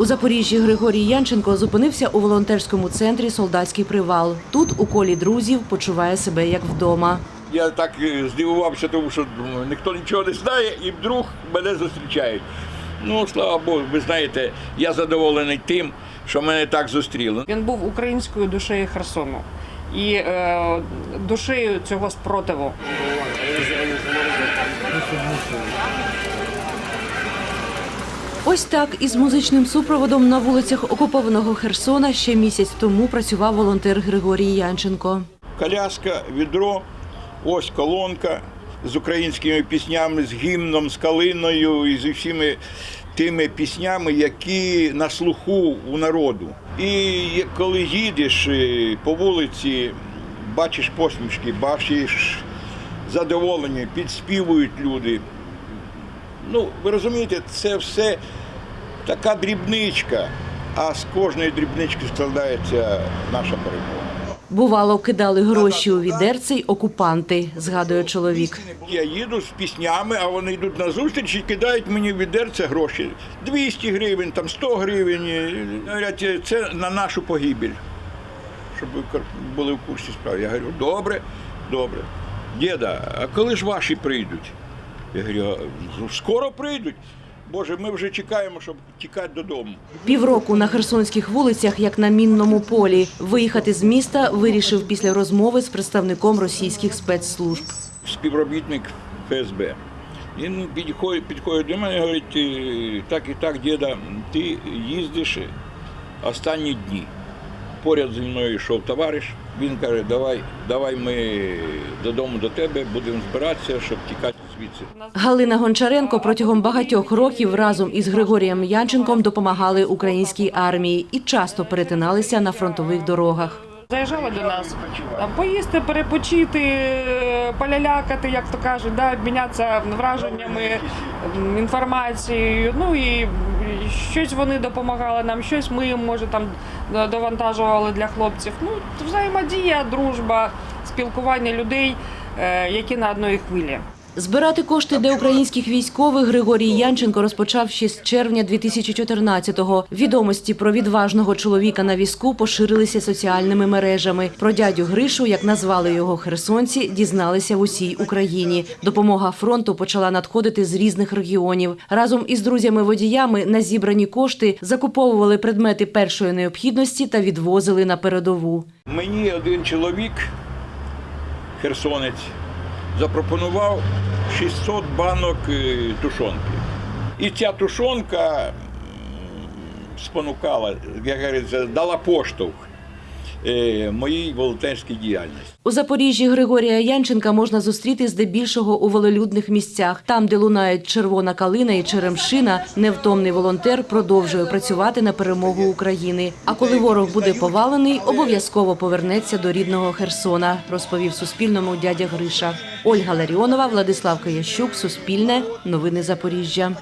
У Запоріжжі Григорій Янченко зупинився у волонтерському центрі Солдатський привал. Тут у колі друзів почуває себе як вдома. Я так е, здивувався, тому що ніхто нічого не знає, і вдруг мене зустрічають. Ну, слава Богу, ви знаєте, я задоволений тим, що мене так зустріли. Він був українською душею Херсону і е, душею цього спротиву. Ось так із музичним супроводом на вулицях окупованого Херсона ще місяць тому працював волонтер Григорій Янченко. Коляска, відро, ось колонка з українськими піснями, з гімном, з калиною і з усіми тими піснями, які на слуху у народу. І коли їдеш е, по вулиці, бачиш посмішки, бачиш задоволення, підспівують люди. Ну, ви розумієте, це все така дрібничка, а з кожної дрібнички складається наша перемога. Бувало, кидали гроші у відерце й окупанти, згадує чоловік. Я їду з піснями, а вони йдуть на зустріч і кидають мені в відерце гроші. 200 гривень, там 100 гривень. Говорять, це на нашу погибель. Щоб ви були в курсі справи. Я говорю, добре, добре. Діда, а коли ж ваші прийдуть? Я говорю, «Ну, скоро прийдуть. Боже, ми вже чекаємо, щоб тікати додому. Півроку на херсонських вулицях, як на мінному полі. Виїхати з міста вирішив після розмови з представником російських спецслужб. співробітник ФСБ. Він підходить, підходить до мене і говорить, «Е, так і так, діда, ти їздиш останні дні. Поряд зі мною йшов товариш. Він каже, давай, давай ми додому до тебе, будемо збиратися, щоб тікати звідси. Галина Гончаренко протягом багатьох років разом із Григорієм Янченком допомагали українській армії і часто перетиналися на фронтових дорогах. Заїжджали до нас там, поїсти, перепочити, полялякати, як то кажуть, да, обмінятися враженнями, інформацією. Ну і щось вони допомагали нам, щось ми їм може там довантажували для хлопців. Ну, взаємодія, дружба, спілкування людей, е, які на одній хвилі. Збирати кошти для українських військових Григорій Янченко розпочав ще з червня 2014-го. Відомості про відважного чоловіка на візку поширилися соціальними мережами. Про дядю Гришу, як назвали його херсонці, дізналися в усій Україні. Допомога фронту почала надходити з різних регіонів. Разом із друзями-водіями на зібрані кошти закуповували предмети першої необхідності та відвозили на передову. Мені один чоловік, херсонець, запропонував 600 банок е, тушонки. І ця тушонка спонукала, як говориться, дала поштовх моїй волонтерській діяльності. У Запоріжжі Григорія Янченка можна зустріти здебільшого у волелюдних місцях. Там, де лунають червона калина і черемшина, невтомний волонтер продовжує працювати на перемогу України. А коли ворог буде повалений, обов'язково повернеться до рідного Херсона, розповів Суспільному дядя Гриша. Ольга Ларіонова, Владислав Киящук, Суспільне, Новини Запоріжжя.